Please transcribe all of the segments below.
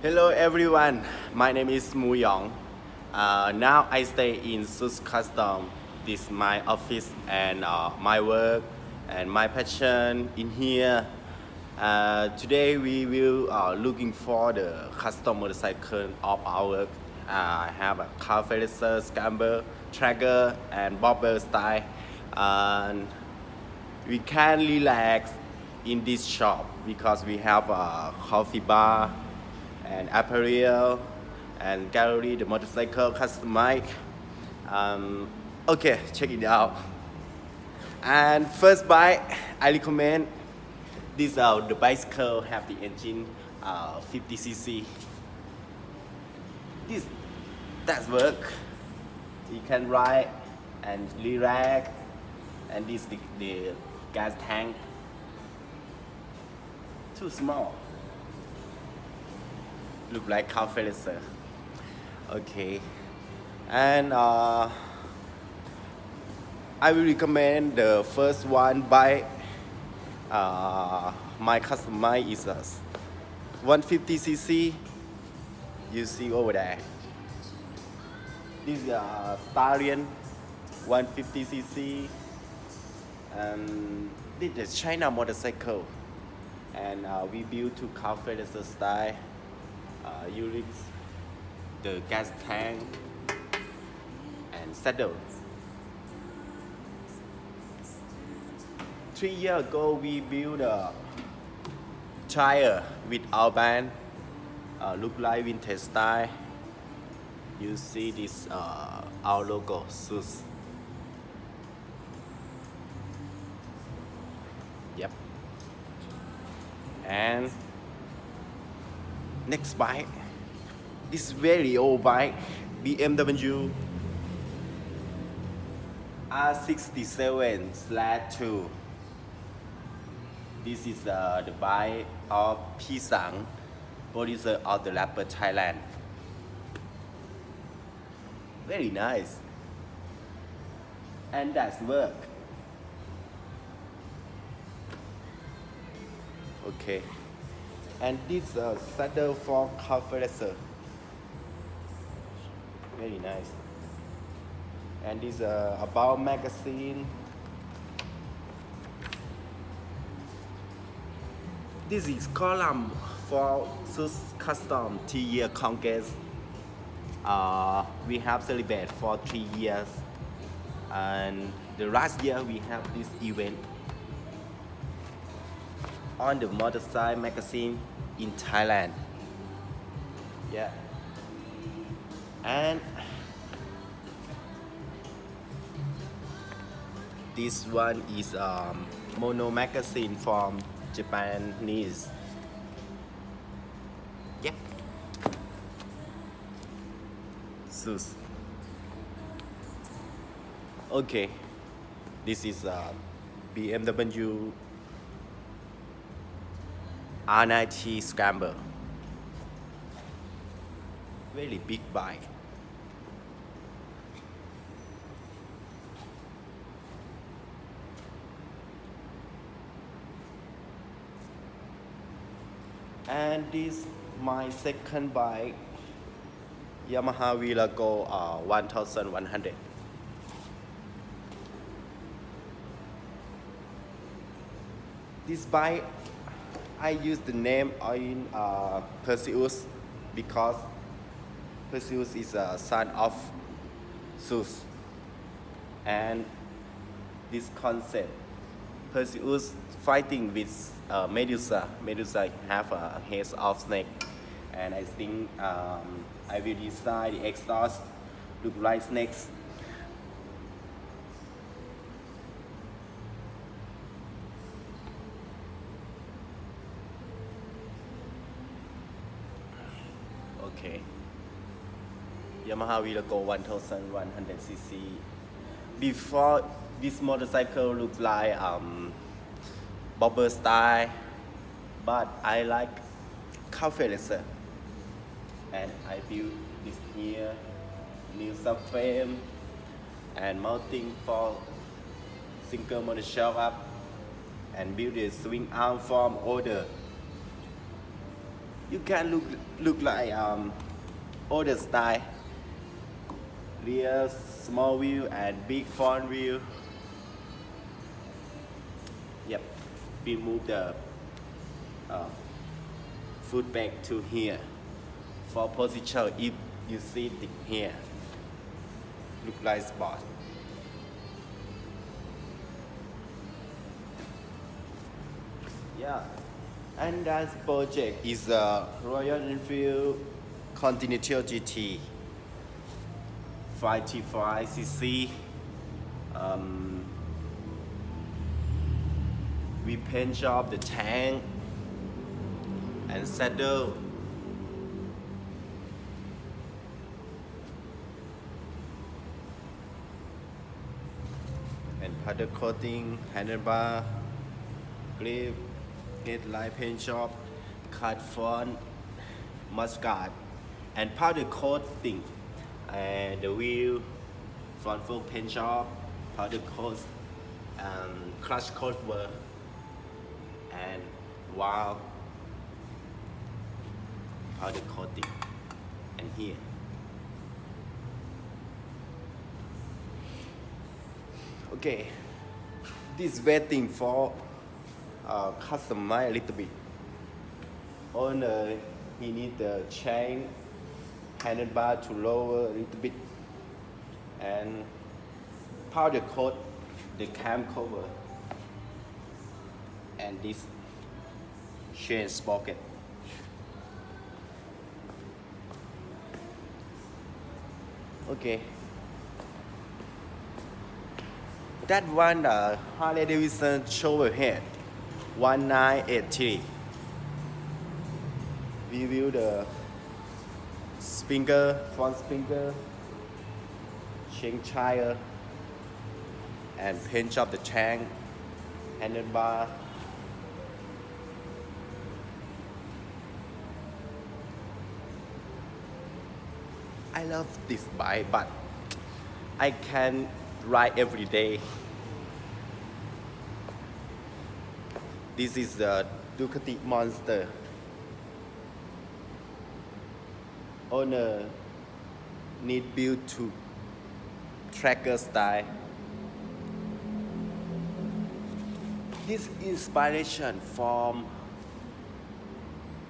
Hello everyone, my name is Mu Yong. Uh, now I stay in Sus Custom. This is my office and uh, my work and my passion in here. Uh, today we will uh, looking for the custom motorcycle of our work. Uh, I have a car racer, scamper, tracker and bobber style. And we can relax in this shop because we have a coffee bar and apparel and gallery, the motorcycle customized. Um, okay, check it out. And first bike, I recommend this uh, the bicycle have the engine uh, 50cc. This that work. You can ride and relax. And this the, the gas tank. Too small. Look like car racer. Okay. And uh, I will recommend the first one by uh, my customer is a 150cc. You see over there. This is a Stallion 150cc. And this is China motorcycle. And uh, we built to car style. Uh, units, the gas tank, and saddle. Three years ago, we built a tire with our band, uh, look like vintage style. You see this uh, our logo, SUS. Yep. And next bike, this very old bike, BMW R67 slash 2. This is uh, the bike of Pisang, producer of the rapper Thailand. Very nice. And that's work. Okay. And this uh, saddle for racer. Very nice. And this uh, about magazine. This is column for Sus Custom three-year Congress. Uh, we have celebrated for three years, and the last year we have this event on the motorcycle magazine in Thailand. Yeah. And this one is um, mono magazine from Japanese. Yep. Sus. Okay. This is uh, BMW R90 Scrambler. Very big bike. And this my second bike, Yamaha Virago uh, 1100. This bike I use the name in uh, Perseus because Perseus is a son of Zeus. And this concept, Perseus fighting with uh, Medusa. Medusa have a head of snake. And I think um, I will design the exhaust look like snakes. Okay. Yamaha Virago 1100cc. Before this motorcycle looks like um, bobber style, but I like cafe racer. And I built this here, new subframe, and mounting for single motor shock up, and build a swing arm from order you can look look like um, older style. Rear small wheel and big front wheel. Yep we move the uh, foot back to here. For position if you sit it here look like spot. Yeah and that project is a Royal Enfield Continental GT 55cc um, we paint job the tank and saddle and powder coating handlebar grip headlight paint job cut front mudguard and powder coating and the wheel front fork paint job powder coat um, clutch work, and while powder coating and here. Okay. This waiting for uh, customize a little bit. Owner he need the chain handlebar to lower a little bit. And powder coat the cam cover. And this chain sprocket. Okay. That one uh, Harley Davidson Shovelhead 1983 we view the sprinkler front sprinkler change tire and paint job the tank handlebar. I love this bike but I can ride every day this is the Ducati Monster. Owner need build to tracker style. This inspiration from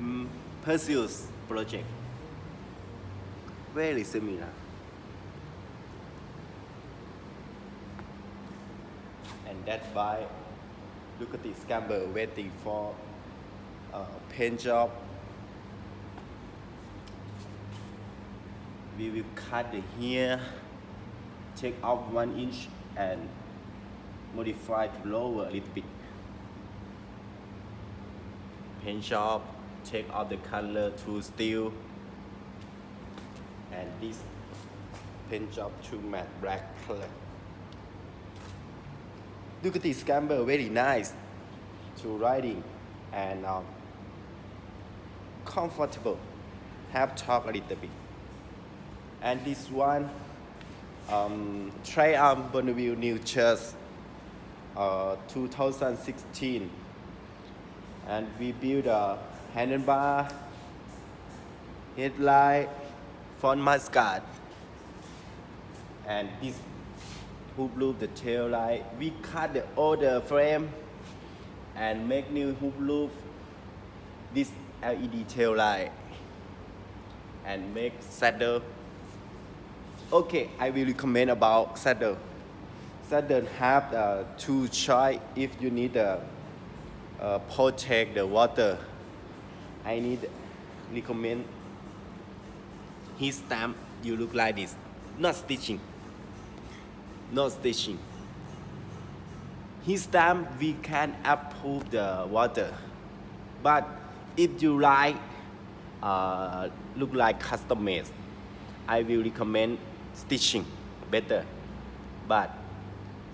mm, Perseus project. Very similar. And that's why Ducati Scrambler waiting for uh, paint job. We will cut the here take off one inch and modify to lower a little bit. Paint job take off the color to steel. And this paint job to matte black color Ducati Scrambler very nice to riding and um, comfortable. Have talk a little bit. And this one um, Triumph Bonneville New Church uh, 2016 and we build a handlebar headlight front mudguard and this hoop loop the tail light. We cut the older frame and make new hoop loop this LED tail light and make saddle. Okay I will recommend about saddle. Saddle have uh, two choice. If you need uh, uh, protect the water I need recommend his stamp. You look like this. Not stitching not stitching This time we can approve the water. But if you like uh, look like custom made I will recommend stitching better. But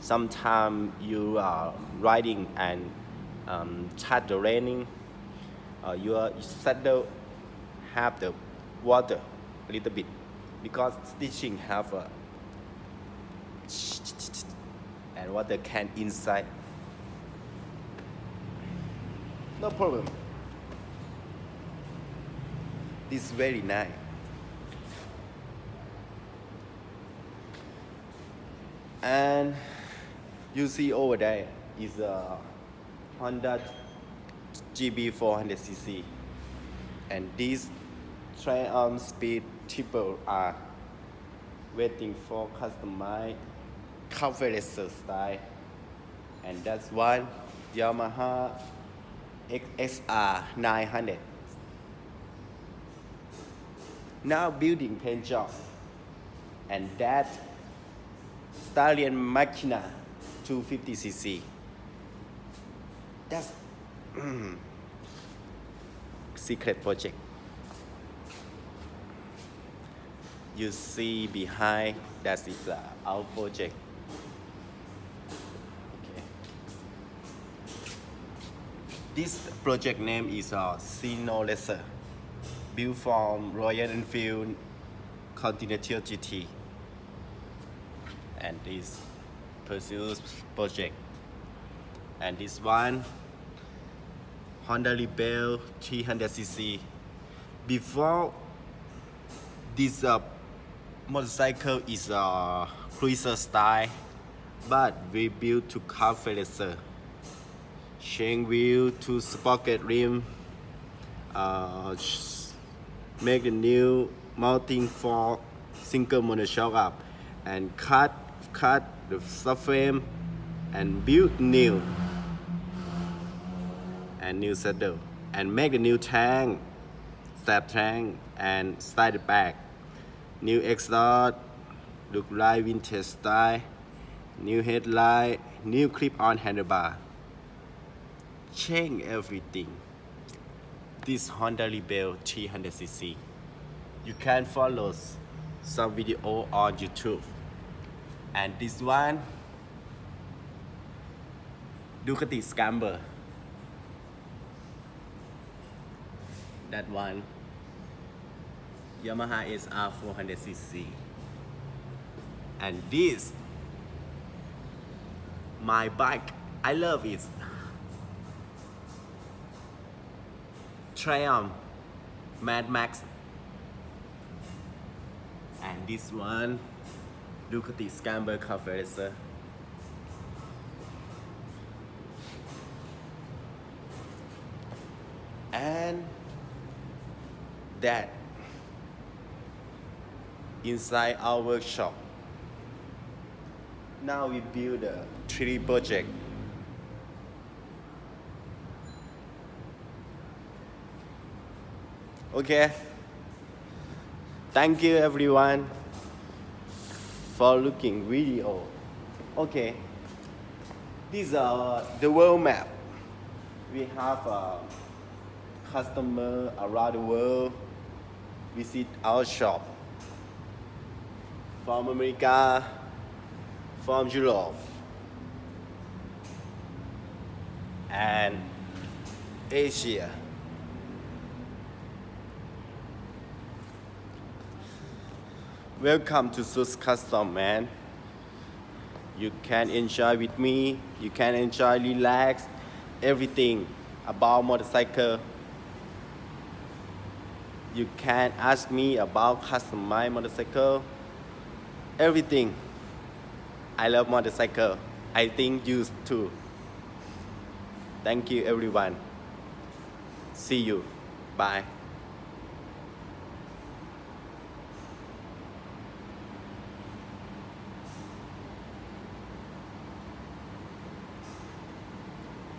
sometimes you are riding and um, start the raining uh, your saddle have the water a little bit. Because stitching have a and what water can inside no problem This is very nice. And you see over there is a Honda GB 400cc. And this Triumph Speed Triple are waiting for customized coverage style. And that's one Yamaha XSR 900. Now building paint job. And that Stallion Machina 250cc. That's secret project. You see behind that is uh, our project. This project name is uh, Sino Lesser, built from Royal Enfield Continental GT. And this Perseus project. And this one, Honda Rebel 300cc. Before this uh, motorcycle is a cruiser style, but we built to car racer. Chain wheel to sprocket rim, uh, make a new mounting for single monoshock up, and cut cut the subframe and build new and new saddle and make a new tank, step tank and slide it back. New exhaust, look like vintage style, new headlight, new clip-on handlebar. Change everything. This Honda Rebel 300cc. You can follow some video on YouTube. And this one, Ducati Scrambler. That one, Yamaha SR 400cc. And this, my bike, I love it. Triumph Mad Max. And this one, Ducati Scrambler Converser. And that inside our workshop. Now we build a 3D project. Okay. Thank you everyone for looking video. Okay. These are the world map. We have a customer around the world visit our shop from America, from Europe, and Asia. Welcome to Sus Custom, man. You can enjoy with me. You can enjoy, relax, everything about motorcycle. You can ask me about customized motorcycle. Everything. I love motorcycle. I think you too. Thank you everyone. See you. Bye.